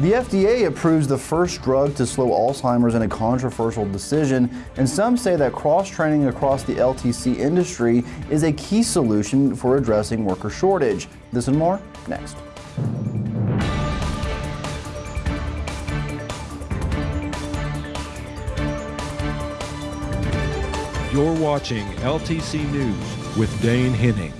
The FDA approves the first drug to slow Alzheimer's in a controversial decision, and some say that cross-training across the LTC industry is a key solution for addressing worker shortage. This and more next. You're watching LTC News with Dane Henning.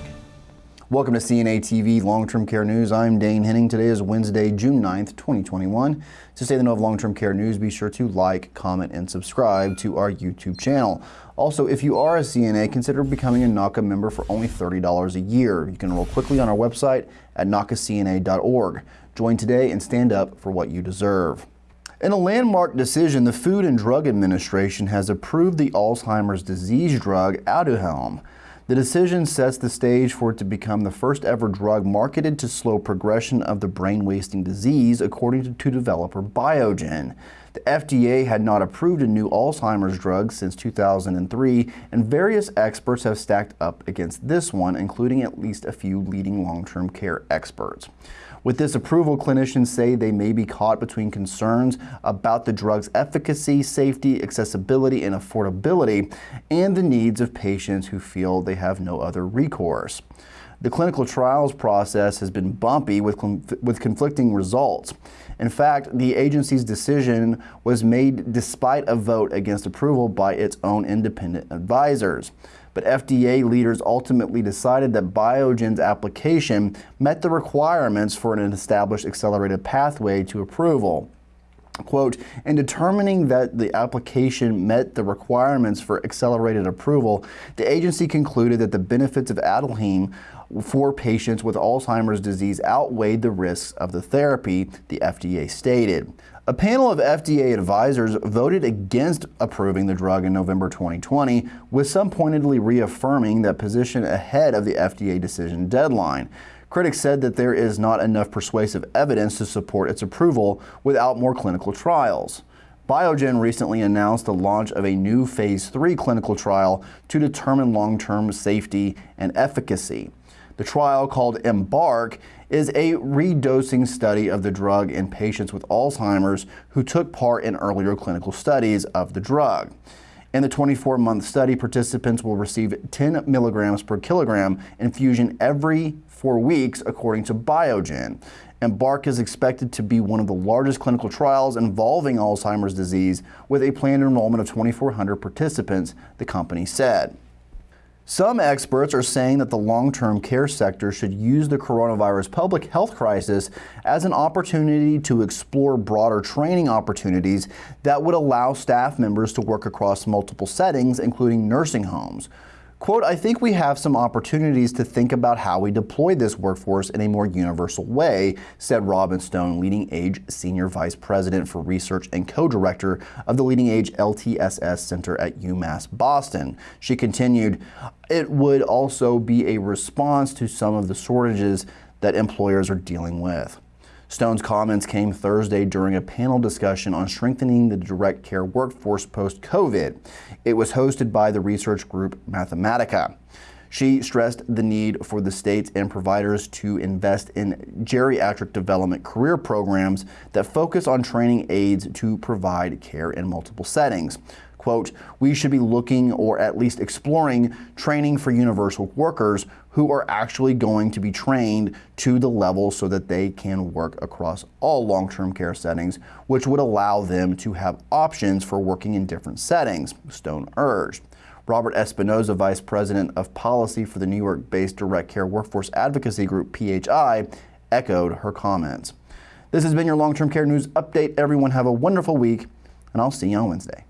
Welcome to CNA TV Long-Term Care News. I'm Dane Henning. Today is Wednesday, June 9th, 2021. To stay the know of long-term care news, be sure to like, comment, and subscribe to our YouTube channel. Also, if you are a CNA, consider becoming a NAHCA member for only $30 a year. You can enroll quickly on our website at NAHCACNA.org. Join today and stand up for what you deserve. In a landmark decision, the Food and Drug Administration has approved the Alzheimer's disease drug Aduhelm. The decision sets the stage for it to become the first ever drug marketed to slow progression of the brain wasting disease, according to, to developer Biogen. The FDA had not approved a new Alzheimer's drug since 2003, and various experts have stacked up against this one, including at least a few leading long-term care experts. With this approval, clinicians say they may be caught between concerns about the drug's efficacy, safety, accessibility, and affordability, and the needs of patients who feel they have no other recourse. The clinical trials process has been bumpy with, with conflicting results. In fact, the agency's decision was made despite a vote against approval by its own independent advisors but FDA leaders ultimately decided that Biogen's application met the requirements for an established accelerated pathway to approval. Quote, in determining that the application met the requirements for accelerated approval, the agency concluded that the benefits of Aduhelm for patients with Alzheimer's disease outweighed the risks of the therapy, the FDA stated. A panel of FDA advisors voted against approving the drug in November 2020, with some pointedly reaffirming that position ahead of the FDA decision deadline. Critics said that there is not enough persuasive evidence to support its approval without more clinical trials. Biogen recently announced the launch of a new phase 3 clinical trial to determine long-term safety and efficacy. The trial, called EMBARK, is a redosing study of the drug in patients with Alzheimer's who took part in earlier clinical studies of the drug. In the 24-month study, participants will receive 10 milligrams per kilogram infusion every four weeks, according to Biogen. EMBARK is expected to be one of the largest clinical trials involving Alzheimer's disease, with a planned enrollment of 2,400 participants, the company said. Some experts are saying that the long-term care sector should use the coronavirus public health crisis as an opportunity to explore broader training opportunities that would allow staff members to work across multiple settings, including nursing homes. Quote, I think we have some opportunities to think about how we deploy this workforce in a more universal way, said Robin Stone, Leading Age Senior Vice President for Research and co-director of the Leading Age LTSS Center at UMass Boston. She continued, it would also be a response to some of the shortages that employers are dealing with. Stone's comments came Thursday during a panel discussion on strengthening the direct care workforce post-COVID. It was hosted by the research group Mathematica. She stressed the need for the states and providers to invest in geriatric development career programs that focus on training aides to provide care in multiple settings quote, we should be looking or at least exploring training for universal workers who are actually going to be trained to the level so that they can work across all long-term care settings, which would allow them to have options for working in different settings, Stone urged. Robert Espinoza, Vice President of Policy for the New York-based Direct Care Workforce Advocacy Group, PHI, echoed her comments. This has been your long-term care news update. Everyone have a wonderful week, and I'll see you on Wednesday.